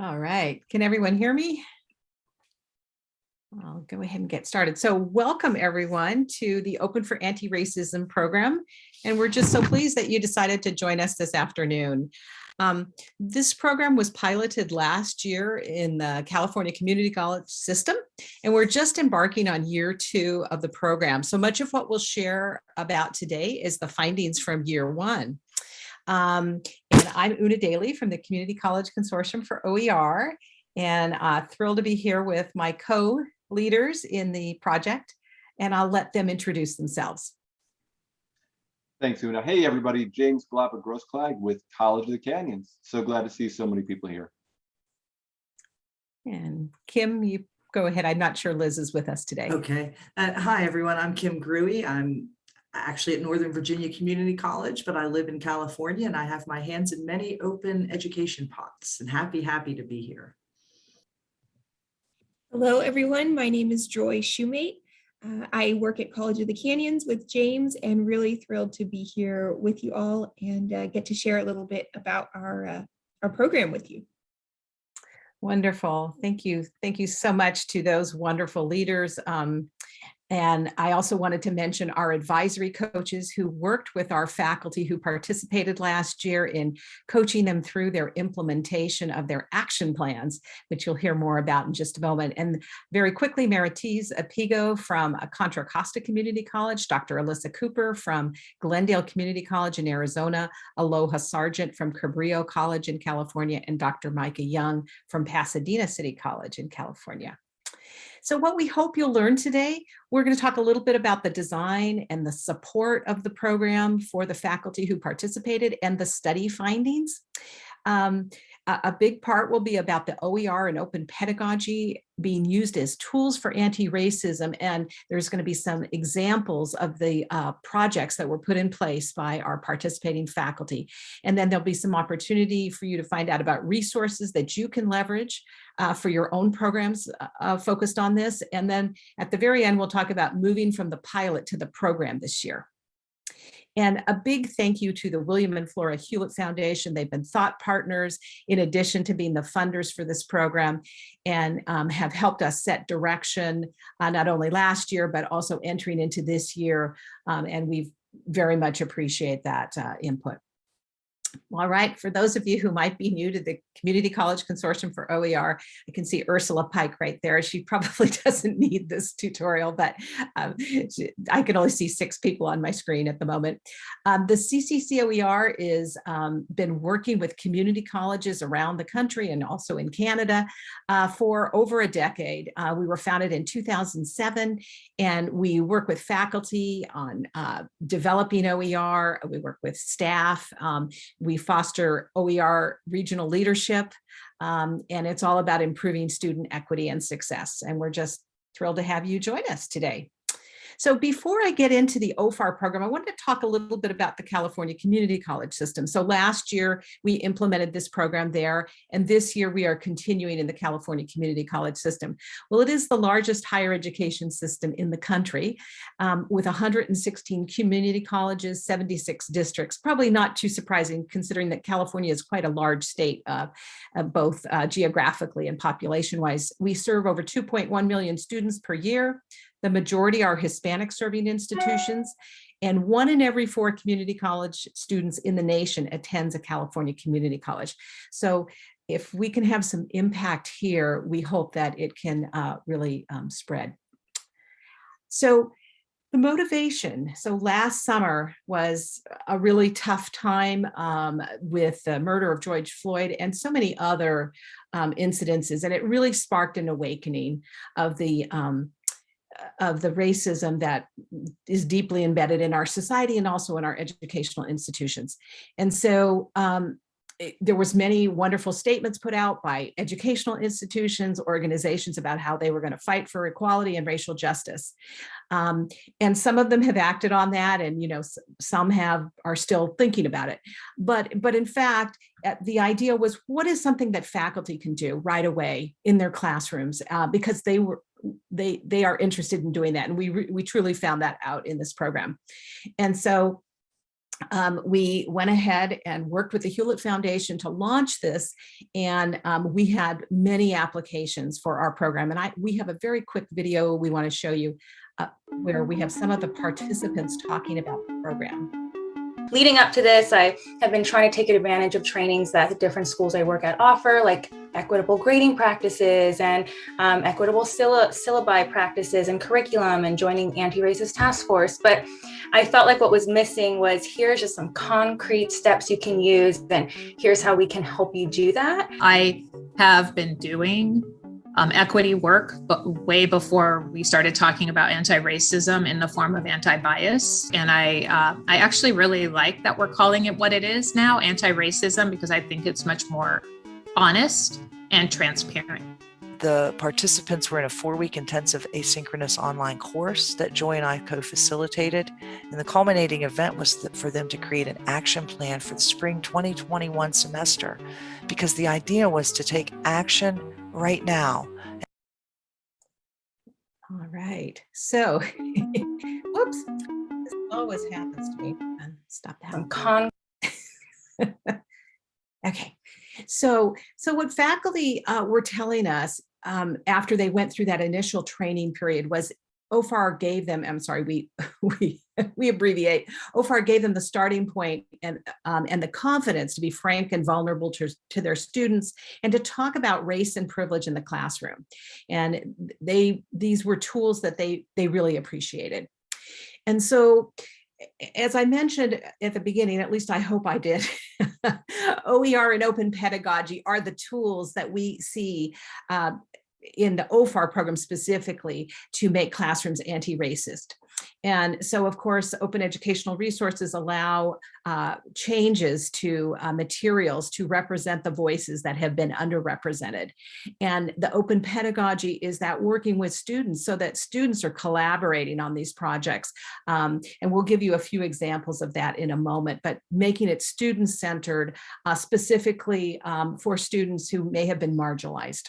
All right, can everyone hear me? I'll go ahead and get started. So welcome everyone to the Open for Anti-Racism program. And we're just so pleased that you decided to join us this afternoon. Um, this program was piloted last year in the California Community College system, and we're just embarking on year two of the program. So much of what we'll share about today is the findings from year one. Um, I'm Una Daly from the Community College Consortium for OER, and uh, thrilled to be here with my co-leaders in the project, and I'll let them introduce themselves. Thanks, Una. Hey, everybody. James Glapa Grossklag with College of the Canyons. So glad to see so many people here. And Kim, you go ahead. I'm not sure Liz is with us today. Okay. Uh, hi, everyone. I'm Kim Grewe. I'm actually at Northern Virginia Community College, but I live in California and I have my hands in many open education pots and happy, happy to be here. Hello, everyone. My name is Joy Shoemate. Uh, I work at College of the Canyons with James and really thrilled to be here with you all and uh, get to share a little bit about our, uh, our program with you. Wonderful. Thank you. Thank you so much to those wonderful leaders. Um, and I also wanted to mention our advisory coaches who worked with our faculty who participated last year in coaching them through their implementation of their action plans, which you'll hear more about in just a moment. And very quickly, Marites Apigo from Contra Costa Community College, Dr. Alyssa Cooper from Glendale Community College in Arizona, Aloha Sargent from Cabrillo College in California, and Dr. Micah Young from Pasadena City College in California. So what we hope you'll learn today, we're going to talk a little bit about the design and the support of the program for the faculty who participated and the study findings. Um, a big part will be about the OER and open pedagogy being used as tools for anti-racism. And there's going to be some examples of the uh, projects that were put in place by our participating faculty. And then there'll be some opportunity for you to find out about resources that you can leverage uh, for your own programs uh, uh focused on this. And then at the very end, we'll talk about moving from the pilot to the program this year. And a big thank you to the William and Flora Hewlett Foundation. They've been thought partners in addition to being the funders for this program and um, have helped us set direction uh, not only last year, but also entering into this year. Um, and we very much appreciate that uh, input. All right, for those of you who might be new to the Community College Consortium for OER, I can see Ursula Pike right there. She probably doesn't need this tutorial, but um, I can only see six people on my screen at the moment. Um, the CCCOER is um, been working with community colleges around the country and also in Canada uh, for over a decade. Uh, we were founded in 2007 and we work with faculty on uh, developing OER. We work with staff. We foster OER regional leadership, um, and it's all about improving student equity and success. And we're just thrilled to have you join us today. So before I get into the OFAR program, I wanted to talk a little bit about the California Community College system. So last year we implemented this program there, and this year we are continuing in the California Community College system. Well, it is the largest higher education system in the country um, with 116 community colleges, 76 districts, probably not too surprising considering that California is quite a large state, uh, uh, both uh, geographically and population wise. We serve over 2.1 million students per year. The majority are Hispanic serving institutions and one in every four community college students in the nation attends a California community college. So if we can have some impact here, we hope that it can uh, really um, spread. So the motivation. So last summer was a really tough time um, with the murder of George Floyd and so many other um, incidences. And it really sparked an awakening of the um, of the racism that is deeply embedded in our society and also in our educational institutions. And so um, it, there was many wonderful statements put out by educational institutions, organizations about how they were going to fight for equality and racial justice. Um, and some of them have acted on that and, you know, some have are still thinking about it. But, but in fact, uh, the idea was what is something that faculty can do right away in their classrooms uh, because they were they they are interested in doing that and we we truly found that out in this program and so um, we went ahead and worked with the Hewlett Foundation to launch this. And um, we had many applications for our program. And I we have a very quick video we want to show you uh, where we have some of the participants talking about the program. Leading up to this, I have been trying to take advantage of trainings that the different schools I work at offer, like equitable grading practices and um, equitable sylla- syllabi practices and curriculum and joining anti-racist task force. But I felt like what was missing was here's just some concrete steps you can use and here's how we can help you do that. I have been doing um, equity work, but way before we started talking about anti-racism in the form of anti-bias. And I, uh, I actually really like that we're calling it what it is now, anti-racism, because I think it's much more honest and transparent. The participants were in a four week intensive asynchronous online course that Joy and I co facilitated. And the culminating event was for them to create an action plan for the spring 2021 semester because the idea was to take action right now. All right. So, whoops, this always happens to me. Um, Stop that. Some con Okay, so so what faculty uh, were telling us um, after they went through that initial training period was OFAR gave them, I'm sorry, we we we abbreviate, OFAR gave them the starting point and um, and the confidence to be frank and vulnerable to, to their students and to talk about race and privilege in the classroom. And they these were tools that they they really appreciated. And so as I mentioned at the beginning, at least I hope I did, OER and open pedagogy are the tools that we see uh, in the OFAR program specifically to make classrooms anti-racist. And so, of course, open educational resources allow uh, changes to uh, materials to represent the voices that have been underrepresented. And the open pedagogy is that working with students so that students are collaborating on these projects. Um, and we'll give you a few examples of that in a moment, but making it student-centered uh, specifically um, for students who may have been marginalized.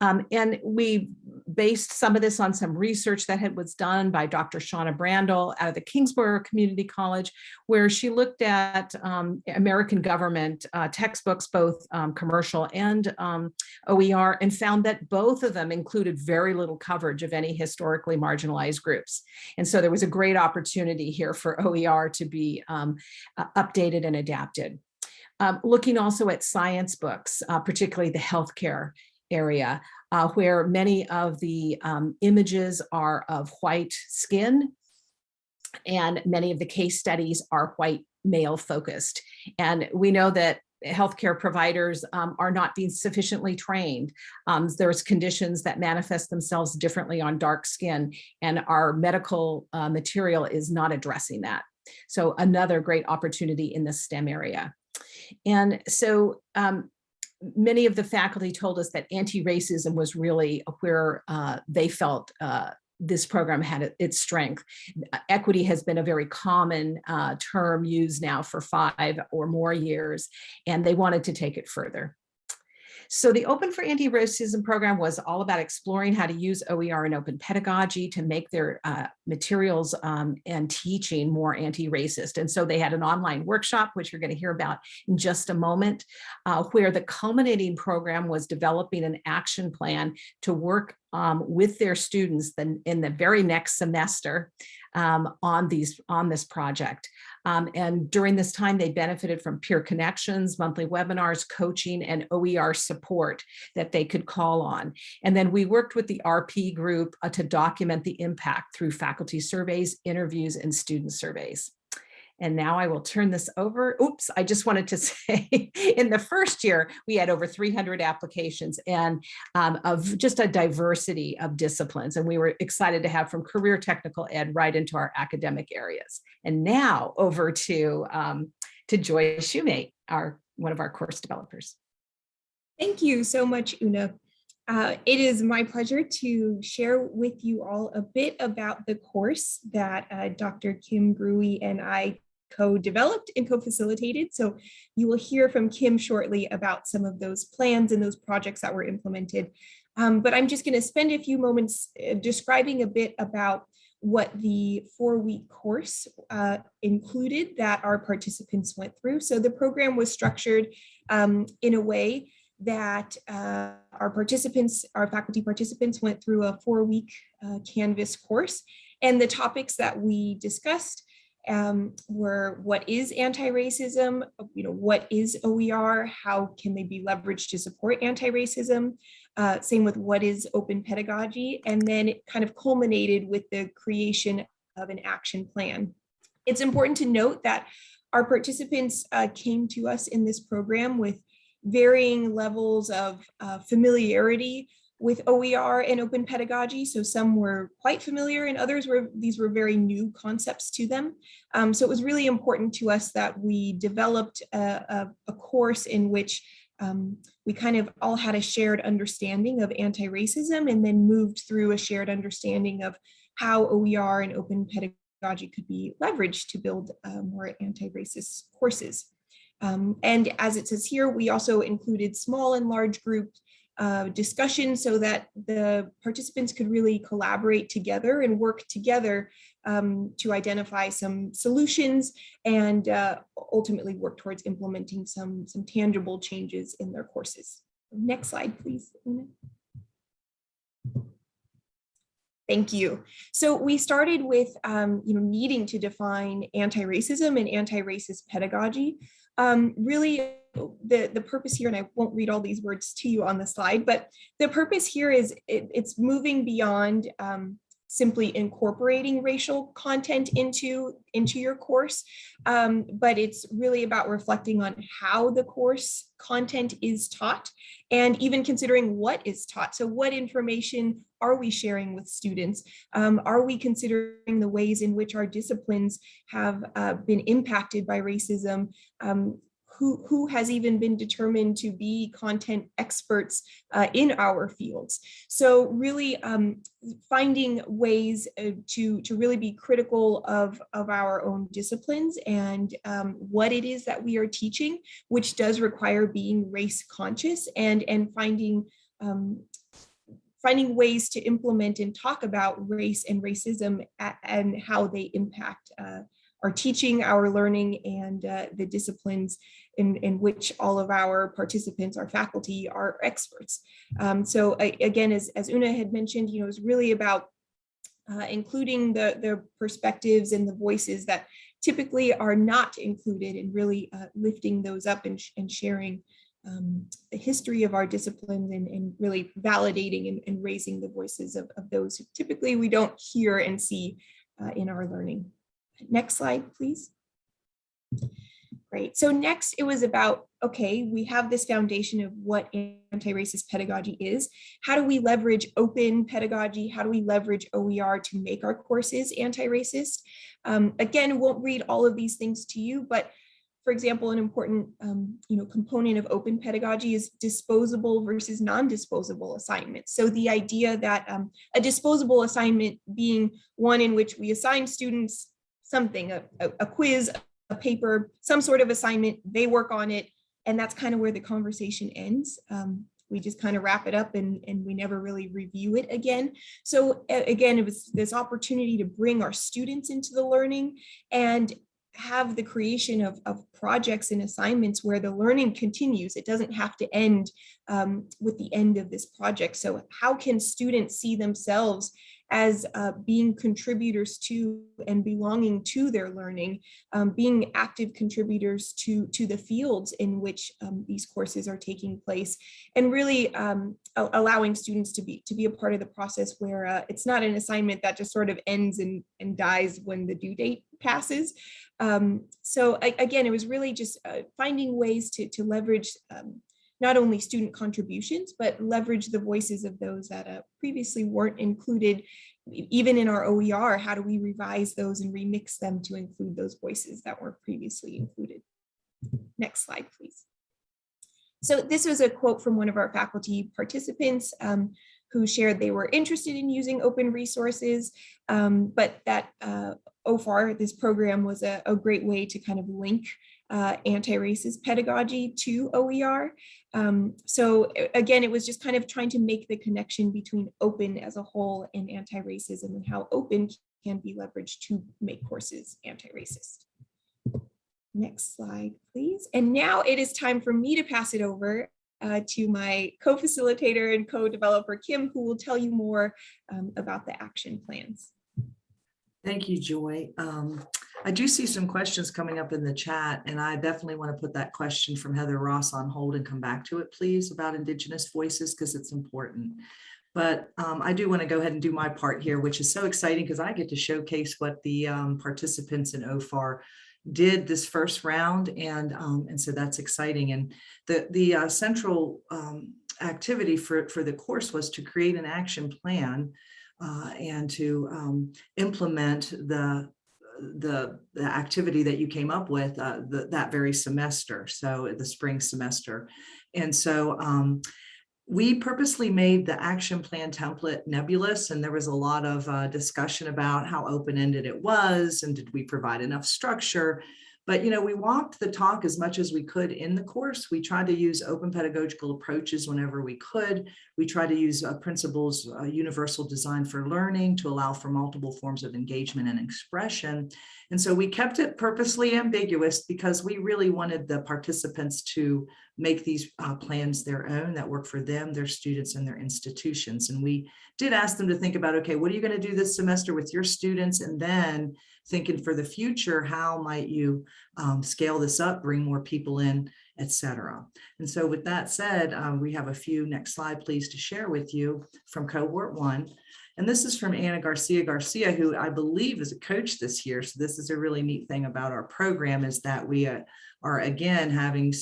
Um, and we based some of this on some research that had was done by Dr. Shawna Brandle out of the Kingsborough Community College, where she looked at um, American government uh, textbooks, both um, commercial and um, OER, and found that both of them included very little coverage of any historically marginalized groups. And so there was a great opportunity here for OER to be uh, updated and adapted. Um, looking also at science books, uh, particularly the healthcare area uh, where many of the um, images are of white skin and many of the case studies are white male focused. And we know that healthcare providers um, are not being sufficiently trained. Um, there's conditions that manifest themselves differently on dark skin and our medical uh, material is not addressing that. So another great opportunity in the STEM area. And so um, many of the faculty told us that anti-racism was really where uh, they felt uh, this program had its strength. Equity has been a very common uh, term used now for five or more years, and they wanted to take it further. So the Open for Anti-Racism program was all about exploring how to use OER and open pedagogy to make their uh, materials um, and teaching more anti-racist. And so they had an online workshop, which you're going to hear about in just a moment, uh, where the culminating program was developing an action plan to work um, with their students then in the very next semester um, on these on this project. Um, and during this time, they benefited from peer connections, monthly webinars, coaching, and OER support that they could call on. And then we worked with the RP group uh, to document the impact through faculty surveys, interviews, and student surveys. And now I will turn this over. Oops, I just wanted to say in the first year, we had over 300 applications and um, of just a diversity of disciplines. And we were excited to have from career technical ed right into our academic areas. And now over to, um, to Joy Shoemate, our, one of our course developers. Thank you so much, Una. Uh, it is my pleasure to share with you all a bit about the course that uh, Dr. Kim Grewe and I co-developed and co-facilitated. So you will hear from Kim shortly about some of those plans and those projects that were implemented. Um, but I'm just going to spend a few moments uh, describing a bit about what the four-week course uh, included that our participants went through. So the program was structured um, in a way that uh, our participants, our faculty participants went through a four-week uh, Canvas course. And the topics that we discussed um, were what is anti-racism, you know, what is OER, how can they be leveraged to support anti-racism, uh, same with what is open pedagogy, and then it kind of culminated with the creation of an action plan. It's important to note that our participants uh, came to us in this program with varying levels of uh, familiarity with OER and open pedagogy. So some were quite familiar and others were, these were very new concepts to them. Um, so it was really important to us that we developed a, a, a course in which um, we kind of all had a shared understanding of anti-racism and then moved through a shared understanding of how OER and open pedagogy could be leveraged to build uh, more anti-racist courses. Um, and as it says here, we also included small and large group discussion so that the participants could really collaborate together and work together um, to identify some solutions and uh, ultimately work towards implementing some, some tangible changes in their courses. Next slide, please. Thank you. So we started with, um, you know, needing to define anti-racism and anti-racist pedagogy. Um, really, the, the purpose here, and I won't read all these words to you on the slide, but the purpose here is it, it's moving beyond um, simply incorporating racial content into, into your course, um, but it's really about reflecting on how the course content is taught and even considering what is taught. So what information are we sharing with students? Um, are we considering the ways in which our disciplines have uh, been impacted by racism? Um, who, who has even been determined to be content experts uh, in our fields. So really um, finding ways uh, to, to really be critical of, of our own disciplines and um, what it is that we are teaching, which does require being race conscious and, and finding um, finding ways to implement and talk about race and racism and how they impact uh, our teaching, our learning, and uh, the disciplines in, in which all of our participants, our faculty, are experts. Um, so I, again, as, as Una had mentioned, you know, it's really about uh, including the, the perspectives and the voices that typically are not included and really uh, lifting those up and, sh and sharing um, the history of our disciplines and, and really validating and, and, raising the voices of, of those who typically we don't hear and see uh, in our learning. Next slide, please. Great. So next it was about, okay, we have this foundation of what anti-racist pedagogy is. How do we leverage open pedagogy? How do we leverage OER to make our courses anti-racist? Um, again, won't read all of these things to you, but for example, an important um, you know, component of open pedagogy is disposable versus non-disposable assignments. So the idea that um, a disposable assignment being one in which we assign students something, a, a, quiz, a paper, some sort of assignment, they work on it, and that's kind of where the conversation ends. Um, we just kind of wrap it up and, and we never really review it again. So again, it was this opportunity to bring our students into the learning and have the creation of, of projects and assignments where the learning continues. It doesn't have to end um, with the end of this project. So how can students see themselves as uh, being contributors to and belonging to their learning, um, being active contributors to, to the fields in which um, these courses are taking place, and really um, allowing students to be to be a part of the process where uh, it's not an assignment that just sort of ends and, and dies when the due date passes. Um, so I, again, it was really just uh, finding ways to, to leverage um, not only student contributions, but leverage the voices of those that uh, previously weren't included, even in our OER, how do we revise those and remix them to include those voices that were previously included? Next slide, please. So this was a quote from one of our faculty participants um, who shared they were interested in using open resources, um, but that uh, OFAR, this program was a, a, great way to kind of link uh, anti-racist pedagogy to OER. Um, so again, it was just kind of trying to make the connection between open as a whole and anti-racism and how open can be leveraged to make courses anti-racist. Next slide, please. And now it is time for me to pass it over uh, to my co-facilitator and co-developer, Kim, who will tell you more um, about the action plans. Thank you, Joy. Um, I do see some questions coming up in the chat, and I definitely want to put that question from Heather Ross on hold and come back to it, please, about Indigenous voices, because it's important. But um, I do want to go ahead and do my part here, which is so exciting because I get to showcase what the um, participants in OFAR did this first round. And, um, and so that's exciting. And the, the uh, central um, activity for, for the course was to create an action plan uh, and to um, implement the, the, the activity that you came up with uh, the, that very semester, so the spring semester. And so um, we purposely made the action plan template nebulous and there was a lot of uh, discussion about how open-ended it was and did we provide enough structure. But, you know, we walked the talk as much as we could in the course. We tried to use open pedagogical approaches whenever we could. We tried to use uh, principles, uh, universal design for learning to allow for multiple forms of engagement and expression. And so we kept it purposely ambiguous because we really wanted the participants to make these uh, plans their own that work for them, their students, and their institutions. And we did ask them to think about, okay, what are you going to do this semester with your students? And then thinking for the future, how might you um, scale this up, bring more people in, et cetera. And so with that said, um, we have a few next slide, please, to share with you from cohort one. And this is from Anna Garcia Garcia, who I believe is a coach this year. So this is a really neat thing about our program is that we uh, are again having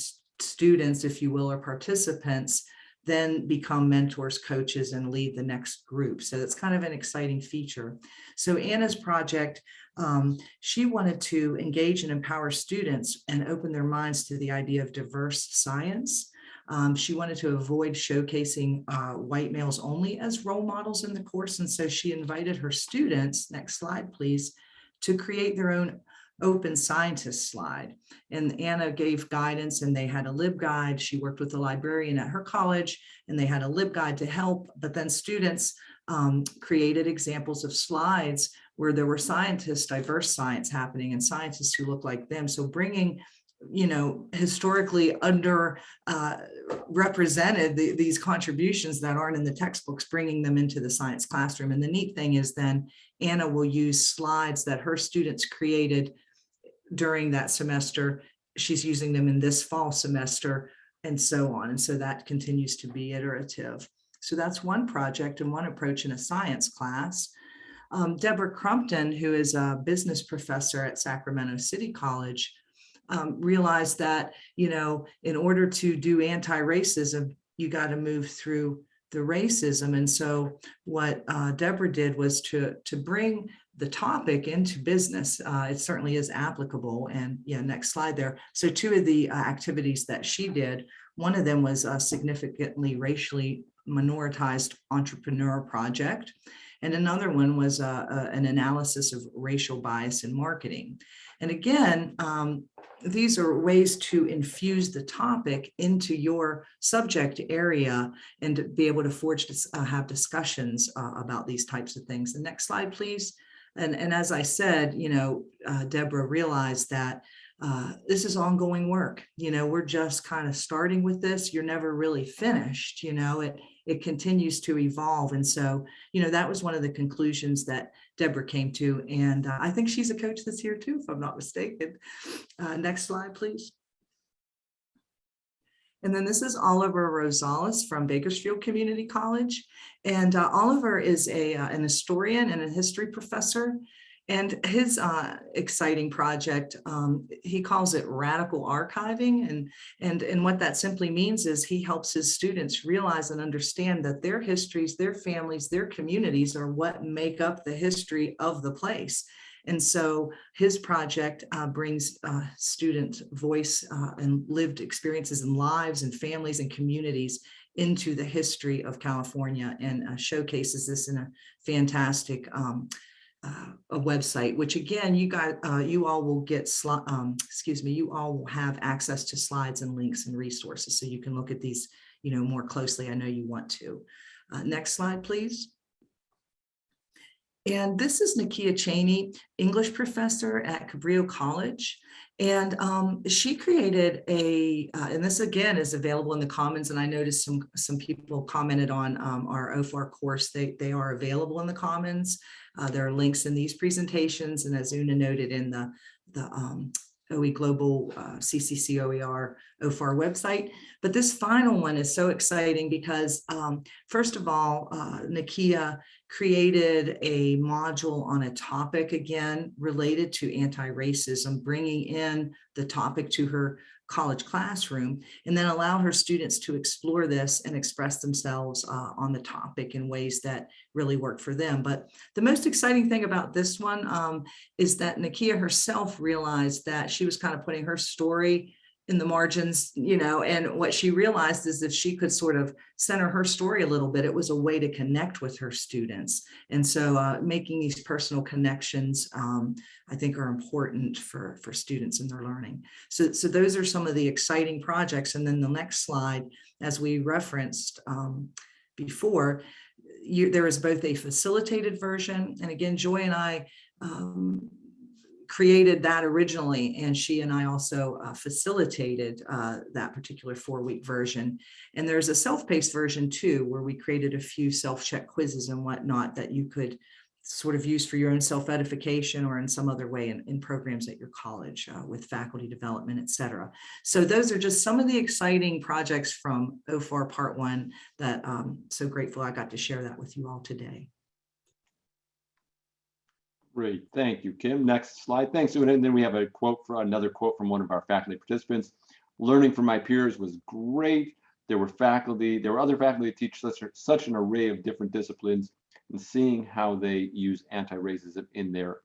students, if you will, or participants then become mentors, coaches, and lead the next group. So that's kind of an exciting feature. So Anna's project, um, she wanted to engage and empower students and open their minds to the idea of diverse science. Um, she wanted to avoid showcasing uh, white males only as role models in the course. And so she invited her students, next slide, please, to create their own open scientist slide. And Anna gave guidance and they had a LibGuide. She worked with a librarian at her college and they had a LibGuide to help. But then students um, created examples of slides where there were scientists, diverse science happening and scientists who look like them. So bringing you know, historically under uh, represented the, these contributions that aren't in the textbooks, bringing them into the science classroom. And the neat thing is then Anna will use slides that her students created during that semester. She's using them in this fall semester and so on. And so that continues to be iterative. So that's one project and one approach in a science class. Um, Deborah Crumpton, who is a business professor at Sacramento City College, um, realized that, you know, in order to do anti-racism, you got to move through the racism. And so what uh, Deborah did was to, to bring the topic into business. Uh, it certainly is applicable. And yeah, next slide there. So two of the uh, activities that she did, one of them was a significantly racially minoritized entrepreneur project. And another one was uh, uh, an analysis of racial bias in marketing. And again, um, these are ways to infuse the topic into your subject area and be able to forge, uh, have discussions uh, about these types of things. The next slide, please. And, and as I said, you know, uh, Deborah realized that uh, this is ongoing work. You know, we're just kind of starting with this. You're never really finished, you know, it, it continues to evolve. And so, you know, that was one of the conclusions that Deborah came to. And uh, I think she's a coach this year too, if I'm not mistaken. Uh, next slide, please. And then this is Oliver Rosales from Bakersfield Community College. And uh, Oliver is a, uh, an historian and a history professor. And his uh, exciting project, um, he calls it radical archiving. And, and, and what that simply means is he helps his students realize and understand that their histories, their families, their communities are what make up the history of the place. And so his project uh, brings uh, student voice uh, and lived experiences and lives and families and communities into the history of California and uh, showcases this in a fantastic um, uh, a website, which again, you got, uh, you all will get, um, excuse me, you all will have access to slides and links and resources. So you can look at these, you know, more closely. I know you want to. Uh, next slide, please. And this is Nakia Cheney, English professor at Cabrillo College. And um, she created a, uh, and this again is available in the Commons. And I noticed some some people commented on um, our OFAR course. They, they are available in the Commons. Uh, there are links in these presentations. And as Una noted in the, the um, OE Global uh, CCC OER OFAR website. But this final one is so exciting because um, first of all, uh, Nakia created a module on a topic again related to anti-racism, bringing in the topic to her college classroom and then allow her students to explore this and express themselves uh, on the topic in ways that really work for them. But the most exciting thing about this one um, is that Nakia herself realized that she was kind of putting her story in the margins, you know, and what she realized is if she could sort of center her story a little bit, it was a way to connect with her students. And so uh, making these personal connections, um, I think are important for, for students in their learning. So, so those are some of the exciting projects. And then the next slide, as we referenced um, before, you, there is both a facilitated version, and again, Joy and I um, created that originally, and she and I also uh, facilitated uh, that particular four-week version. And there's a self-paced version too, where we created a few self-check quizzes and whatnot that you could sort of use for your own self-edification or in some other way in, in programs at your college uh, with faculty development, et cetera. So those are just some of the exciting projects from OFAR Part One that I'm so grateful I got to share that with you all today. Great, thank you, Kim. Next slide. Thanks, Una. And then we have a quote for another quote from one of our faculty participants. Learning from my peers was great. There were faculty, there were other faculty that teach such, such an array of different disciplines and seeing how they use anti-racism in their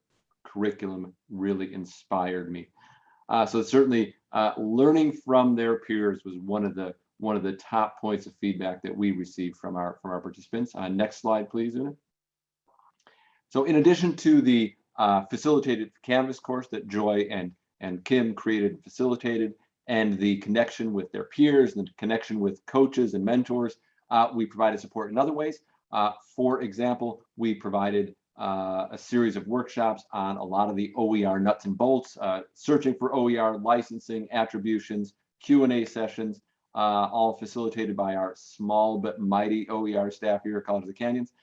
curriculum really inspired me. Uh, so certainly uh, learning from their peers was one of the one of the top points of feedback that we received from our from our participants. Uh, next slide, please, Una. So in addition to the uh, facilitated Canvas course that Joy and, and Kim created and facilitated, and the connection with their peers and the connection with coaches and mentors, uh, we provided support in other ways. Uh, for example, we provided uh, a series of workshops on a lot of the OER nuts and bolts, uh, searching for OER, licensing, attributions, Q&A sessions, uh, all facilitated by our small but mighty OER staff here at College of the Canyons.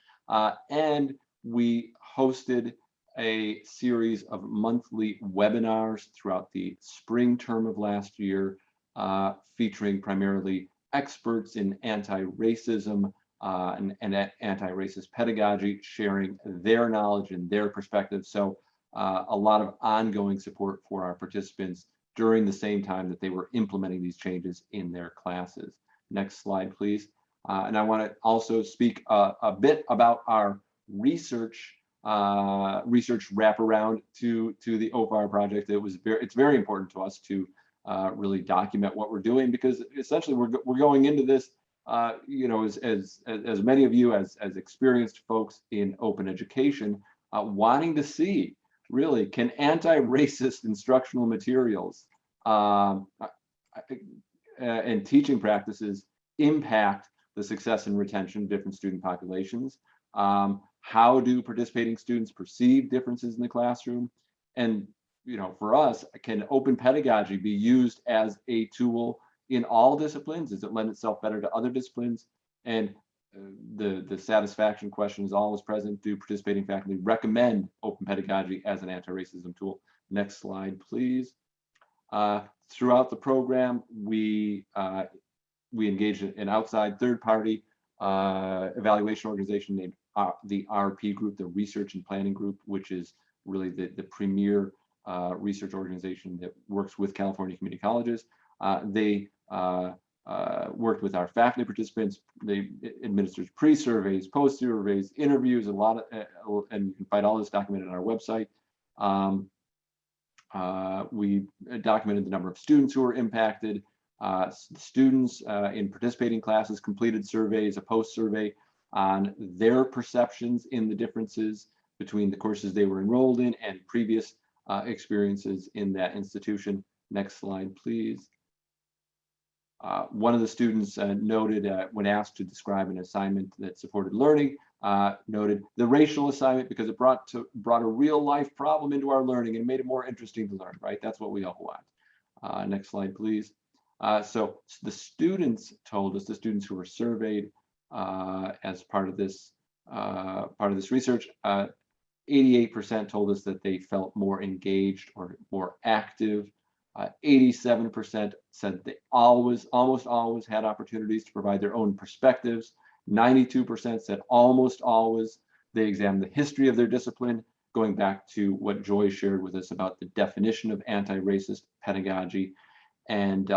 and we hosted a series of monthly webinars throughout the spring term of last year, uh, featuring primarily experts in anti-racism uh, and, and anti-racist pedagogy, sharing their knowledge and their perspective. So uh, a lot of ongoing support for our participants during the same time that they were implementing these changes in their classes. Next slide, please. Uh, and I want to also speak uh, a bit about our research uh, research wraparound to to the OFAR project. It was very it's very important to us to uh, really document what we're doing because essentially we're we're going into this uh, you know as, as as many of you as as experienced folks in open education uh, wanting to see really can anti-racist instructional materials um, uh, and teaching practices impact the success and retention of different student populations um, how do participating students perceive differences in the classroom? And you know, for us, can open pedagogy be used as a tool in all disciplines? Does it lend itself better to other disciplines? And uh, the, the satisfaction question is always present. Do participating faculty recommend open pedagogy as an anti-racism tool? Next slide, please. Uh, throughout the program, we uh, we engaged an outside third-party uh, evaluation organization named the RP group, the Research and Planning Group, which is really the, the premier uh, research organization that works with California community colleges. Uh, they uh, uh, worked with our faculty participants. They administered pre-surveys, post-surveys, interviews, a lot of, uh, and you can find all this documented on our website. Um, we documented the number of students who were impacted. students in participating classes completed surveys, a post-survey on their perceptions in the differences between the courses they were enrolled in and previous uh, experiences in that institution. Next slide, please. Uh, one of the students uh, noted uh, when asked to describe an assignment that supported learning, uh, noted the racial assignment because it brought to brought a real life problem into our learning and made it more interesting to learn, right? That's what we all want. Uh, next slide, please. So the students told us, the students who were surveyed Uh, as part of this uh, part of this research, uh, 88% told us that they felt more engaged or more active. Uh, 87% said they always, almost always had opportunities to provide their own perspectives. 92% said almost always they examined the history of their discipline, going back to what Joy shared with us about the definition of anti-racist pedagogy. And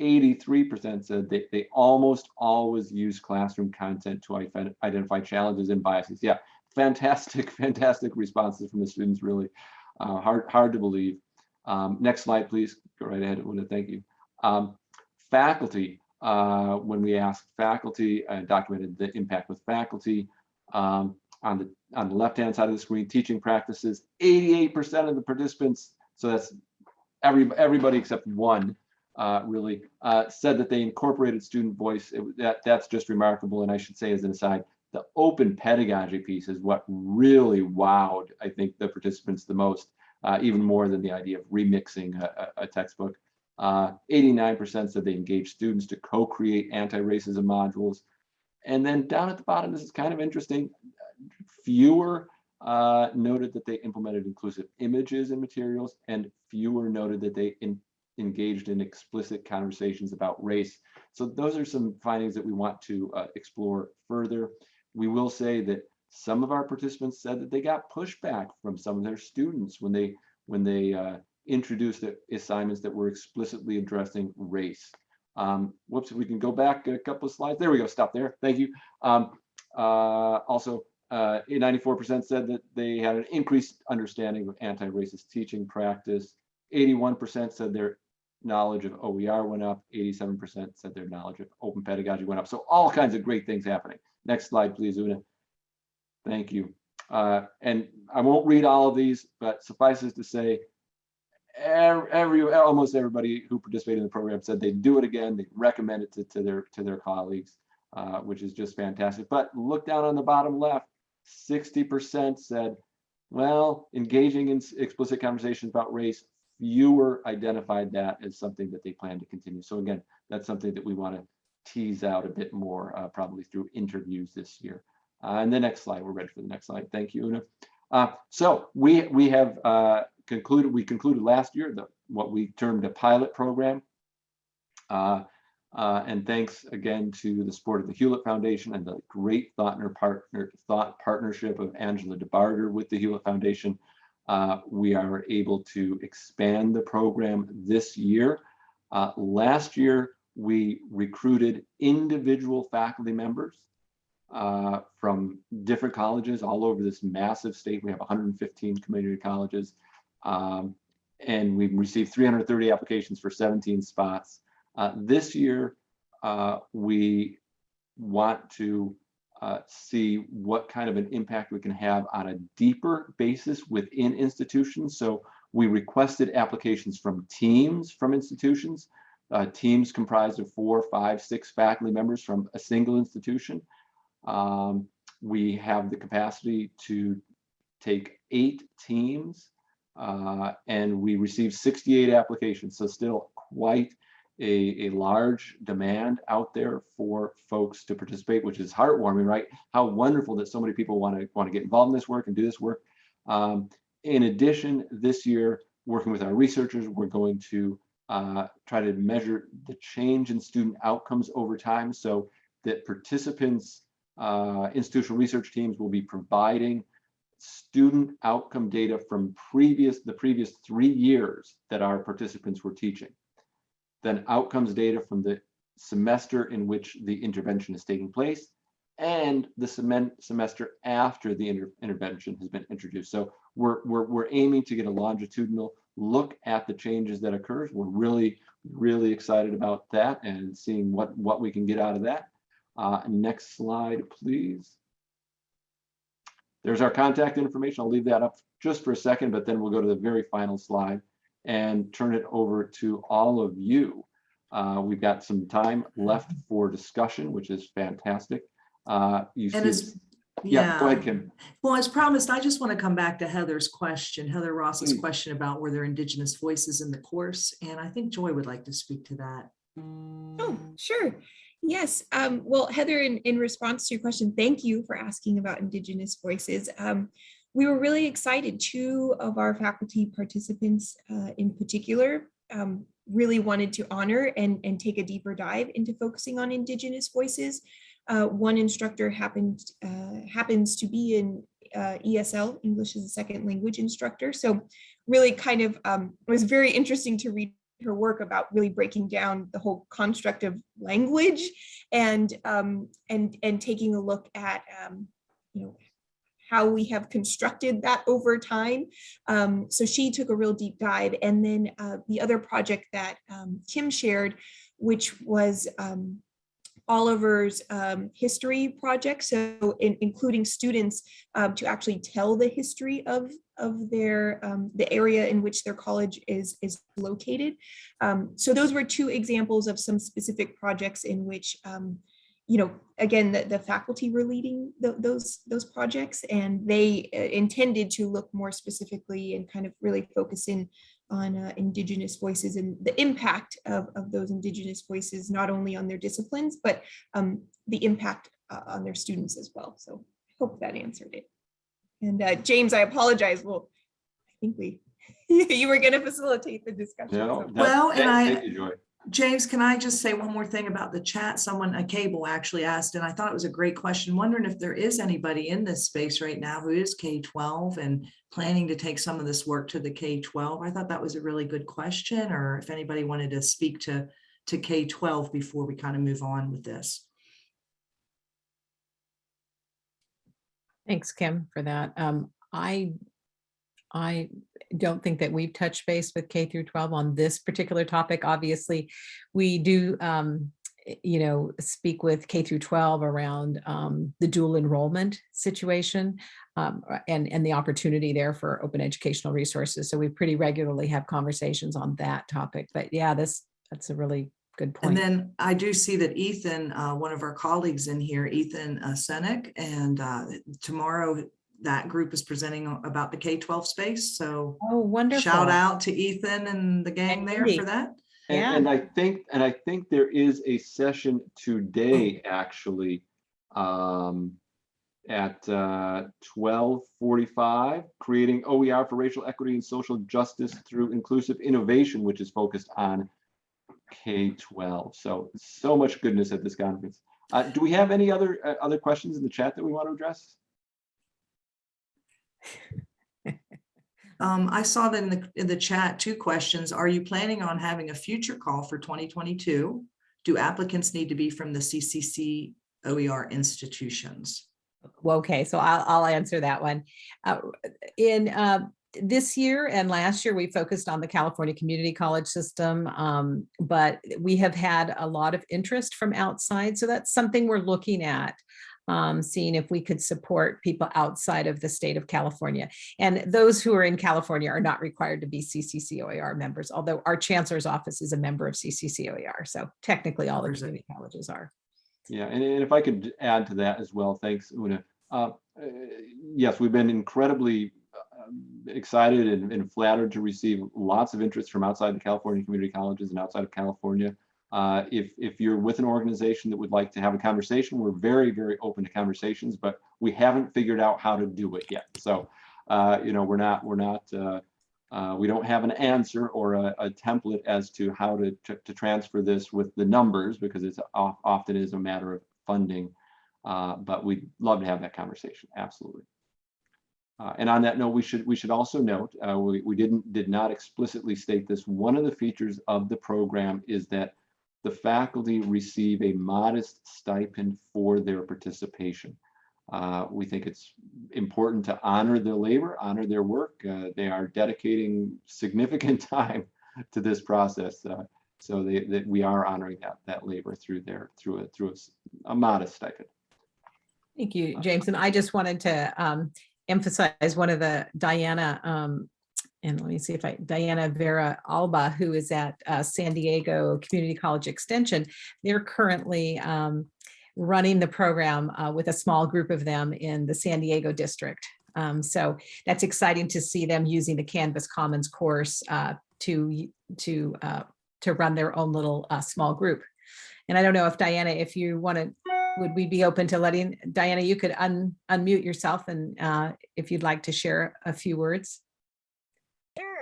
83% said they, they almost always use classroom content to identify challenges and biases. Yeah, fantastic, fantastic responses from the students, really uh, hard, hard to believe. Um, next slide, please. Go right ahead, Una, thank you. Um, faculty, uh, when we asked faculty, uh, documented the impact with faculty. Um, on the on the left-hand side of the screen, teaching practices, 88% of the participants, so that's every everybody except one, uh, really uh, said that they incorporated student voice. It, that that's just remarkable. And I should say, as an aside, the open pedagogy piece is what really wowed, I think, the participants the most, uh, even more than the idea of remixing a, a, textbook. 89% uh, said they engaged students to co-create anti-racism modules. And then down at the bottom, this is kind of interesting. Fewer uh, noted that they implemented inclusive images and materials, and fewer noted that they in, engaged in explicit conversations about race. So those are some findings that we want to uh, explore further. We will say that some of our participants said that they got pushback from some of their students when they when they uh, introduced assignments that were explicitly addressing race. Um, whoops, we can go back a couple of slides. There we go, stop there, thank you. Um, uh, also, 94% uh, said that they had an increased understanding of anti-racist teaching practice. 81% said their knowledge of OER went up. 87% said their knowledge of open pedagogy went up. So all kinds of great things happening. Next slide, please, Una. Thank you. Uh, and I won't read all of these, but suffices to say, every, almost everybody who participated in the program said they'd do it again. They recommend it to, to their to their colleagues, uh, which is just fantastic. But look down on the bottom left. 60% said, well, engaging in explicit conversations about race, fewer identified that as something that they plan to continue. So again, that's something that we want to tease out a bit more, uh, probably through interviews this year. Uh, and the next slide, we're ready for the next slide. Thank you, Una. Uh, so we we have uh, concluded, we concluded last year the what we termed a pilot program. Uh, uh, and thanks again to the support of the Hewlett Foundation and the great thought, partner, thought partnership of Angela DeBarger with the Hewlett Foundation. Uh, we are able to expand the program this year. Uh, last year, we recruited individual faculty members uh, from different colleges all over this massive state. We have 115 community colleges. Um, and we've received 330 applications for 17 spots. Uh, this year, uh, we want to uh, see what kind of an impact we can have on a deeper basis within institutions. So we requested applications from teams from institutions, uh, teams comprised of four, five, six faculty members from a single institution. Um, we have the capacity to take eight teams uh, and we received 68 applications. So still quite a, a large demand out there for folks to participate, which is heartwarming, right? How wonderful that so many people want to want to get involved in this work and do this work. Um, in addition, this year, working with our researchers, we're going to uh, try to measure the change in student outcomes over time so that participants, uh, institutional research teams will be providing student outcome data from previous the previous three years that our participants were teaching then outcomes data from the semester in which the intervention is taking place, and the semester after the inter intervention has been introduced. So we're, we're, we're aiming to get a longitudinal look at the changes that occurs. We're really, really excited about that and seeing what, what we can get out of that. Uh, next slide, please. There's our contact information. I'll leave that up just for a second, but then we'll go to the very final slide and turn it over to all of you. Uh, we've got some time left for discussion, which is fantastic. Uh, you And see, as, Yeah, go ahead, Kim. Well, as promised, I just want to come back to Heather's question, Heather Ross's Please. question about were there Indigenous voices in the course? And I think Joy would like to speak to that. Oh, sure. Yes. Um, well, Heather, in, in response to your question, thank you for asking about Indigenous voices. Um, we were really excited. Two of our faculty participants uh, in particular um, really wanted to honor and, and take a deeper dive into focusing on Indigenous voices. Uh, one instructor happened uh, happens to be in uh, ESL, English as a second language instructor. So really kind of um, it was very interesting to read her work about really breaking down the whole construct of language and um, and and taking a look at um, you know how we have constructed that over time. Um, so she took a real deep dive, and then uh, the other project that um, Kim shared, which was um, Oliver's um, history project, so in, including students um, to actually tell the history of of their um, the area in which their college is is located. So those were two examples of some specific projects in which you know again the, the faculty were leading tho- those those projects and they uh, intended to look more specifically and kind of really focus in on uh, indigenous voices and the impact of, of those indigenous voices not only on their disciplines but um, the impact uh, on their students as well so i hope that answered it and uh, James, I apologize. Well, I think we, you were going to facilitate the discussion. No, so- that- Well, and I- Thank you, Joy. James, can I just say one more thing about the chat? Someone, a cable actually asked, and I thought it was a great question, wondering if there is anybody in this space right now who is K-12 and planning to take some of this work to the K-12. I thought that was a really good question, or if anybody wanted to speak to, to K-12 before we kind of move on with this. Thanks, Kim, for that. Um, I, I don't think that we've touched base with K through 12 on this particular topic. Obviously, we do, um, you know, speak with K through 12 around um, the dual enrollment situation um, and, and the opportunity there for open educational resources. So we pretty regularly have conversations on that topic. But yeah, this, that's a really good point. And then I do see that Ethan, uh, one of our colleagues in here, Ethan uh, Senack, and uh, tomorrow that group is presenting about the K-12 space. So Oh, wonderful. shout out to Ethan and the gang And there Indy. for that. And, Yeah. and I think, and I think there is a session today, actually, um, at, uh, twelve forty-five, creating OER for racial equity and social justice through inclusive innovation, which is focused on K twelve. So, so much goodness at this conference. Uh, do we have any other, uh, other questions in the chat that we want to address? Um, I saw that in the, in the chat, two questions. Are you planning on having a future call for 2022? Do applicants need to be from the CCC OER institutions? Okay, so I'll, I'll answer that one. Uh, In uh, this year and last year, we focused on the California Community College system, um, but we have had a lot of interest from outside. So that's something we're looking at, um, seeing if we could support people outside of the state of California. And those who are in California are not required to be CCCOER members, although our chancellor's office is a member of CCCOER. So technically, all the community colleges are. Yeah, and, and if I could add to that as well, thanks, Una. Uh, uh, yes, we've been incredibly uh, excited and, and flattered to receive lots of interest from outside the California community colleges and outside of California. Uh, if, if you're with an organization that would like to have a conversation, we're very, very open to conversations, but we haven't figured out how to do it yet. So, uh, you know, we're not, we're not, uh, uh, we don't have an answer or a, a template as to how to, to, to transfer this with the numbers because it's of- often is a matter of funding. Uh, but we'd love to have that conversation, absolutely. Uh, and on that note, we should we should also note uh, we, we didn't did not explicitly state this. One of the features of the program is that the faculty receive a modest stipend for their participation. Uh, we think it's important to honor their labor, honor their work. Uh, they are dedicating significant time to this process. Uh, so they, that we are honoring that, that labor through their, through a, through a a modest stipend. Thank you, James. And I just wanted to um, emphasize one of the Diana, um, and let me see if I, Diana Vera Alba, who is at uh, San Diego Community College Extension. They're currently um, running the program uh, with a small group of them in the San Diego district. Um, so that's exciting to see them using the Canvas Commons course uh, to to uh, to run their own little uh, small group. And I don't know if Diana, if you want to, would we be open to letting Diana? You could un, unmute yourself and uh, if you'd like to share a few words.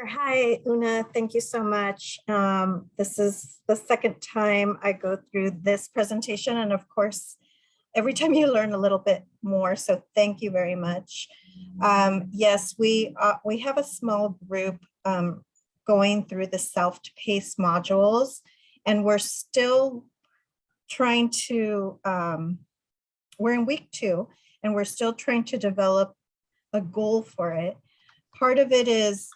Hi, Una. Thank you so much. Um, this is the second time I go through this presentation. And of course, every time you learn a little bit more. So thank you very much. Um, yes, we, uh, we have a small group um, going through the self-paced modules, and we're still trying to, um, we're in week two, and we're still trying to develop a goal for it. Part of it is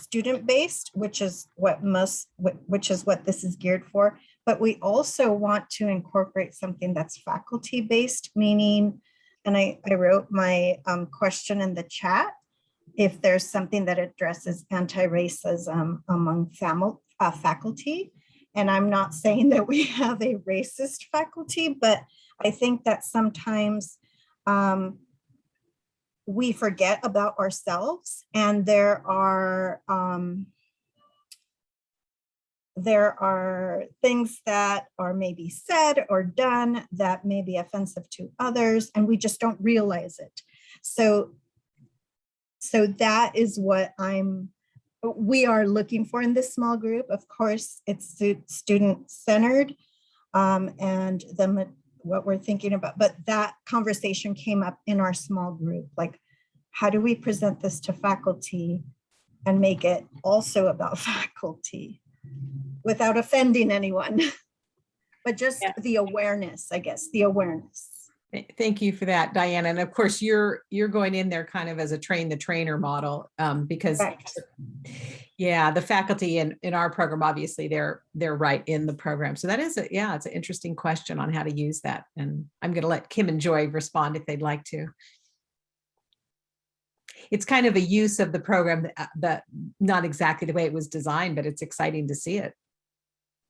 student-based, which is what most, which is what this is geared for. But we also want to incorporate something that's faculty-based, meaning, and I, I wrote my um, question in the chat, if there's something that addresses anti-racism among family, uh, faculty. And I'm not saying that we have a racist faculty, but I think that sometimes um, we forget about ourselves and there are um, there are things that are maybe said or done that may be offensive to others and we just don't realize it. So, so that is what I'm, we are looking for in this small group. Of course, it's student centered um, and the what we're thinking about, but that conversation came up in our small group. Like, how do we present this to faculty and make it also about faculty without offending anyone? But just Yeah. the awareness, I guess, the awareness. Thank you for that, Diana. And of course, you're, you're going in there kind of as a train the trainer model um, because Correct. Yeah, the faculty in, in our program, obviously they're, they're right in the program. So that is, a yeah, it's an interesting question on how to use that. And I'm going to let Kim and Joy respond if they'd like to. It's kind of a use of the program that, uh, that not exactly the way it was designed, but it's exciting to see it.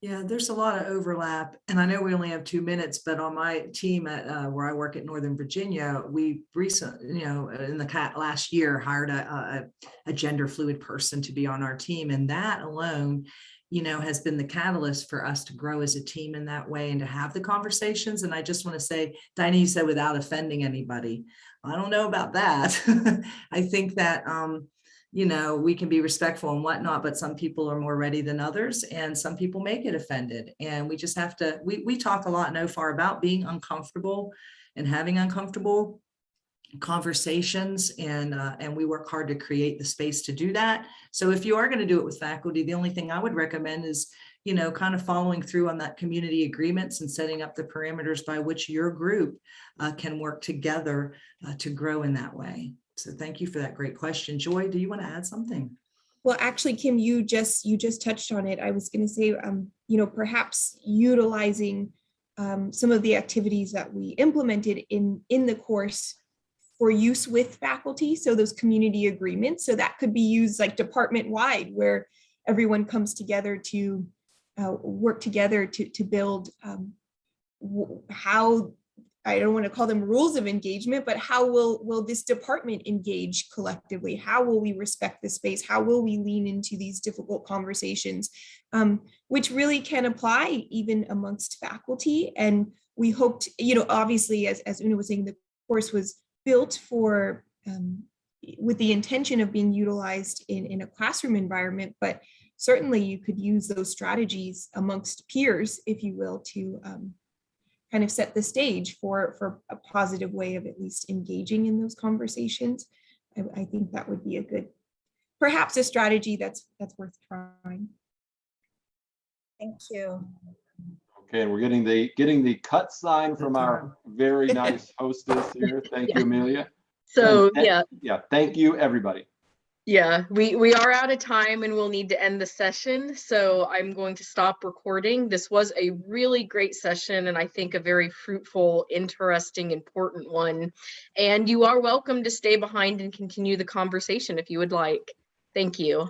Yeah, there's a lot of overlap and I know we only have two minutes, but on my team at uh, where I work at Northern Virginia, we recent, you know, in the last year hired a, a, a gender fluid person to be on our team. And that alone, you know, has been the catalyst for us to grow as a team in that way and to have the conversations. And I just want to say, Dinah, you said without offending anybody. I don't know about that. I think that, um, you know, we can be respectful and whatnot, but some people are more ready than others and some people may get offended. And we just have to, we, we talk a lot NOVA about being uncomfortable and having uncomfortable conversations and uh, and we work hard to create the space to do that. So if you are going to do it with faculty, the only thing I would recommend is, you know, kind of following through on that community agreements and setting up the parameters by which your group uh, can work together uh, to grow in that way. So thank you for that great question. Joy, do you want to add something? Well, actually, Kim, you just you just touched on it. I was going to say, um, you know, perhaps utilizing um, some of the activities that we implemented in in the course for use with faculty. So those community agreements. So that could be used like department wide, where everyone comes together to uh, work together to to build um, how I don't want to call them rules of engagement, but how will will this department engage collectively? How will we respect the space? How will we lean into these difficult conversations, um, which really can apply even amongst faculty? And we hoped, you know, obviously, as as Una was saying, the course was built for um, with the intention of being utilized in in a classroom environment, but certainly you could use those strategies amongst peers, if you will, to um, kind of set the stage for for a positive way of at least engaging in those conversations I, I think that would be a good perhaps a strategy that's that's worth trying Thank you. Okay, and we're getting the, getting the cut sign from our very nice hostess here. Thank you, Amelia. So And- yeah, Yeah, thank you, everybody. Yeah, we we are out of time and we'll need to end the session. So I'm going to stop recording. This was a really great session and I think a very fruitful, interesting, important one. And you are welcome to stay behind and continue the conversation if you would like. Thank you.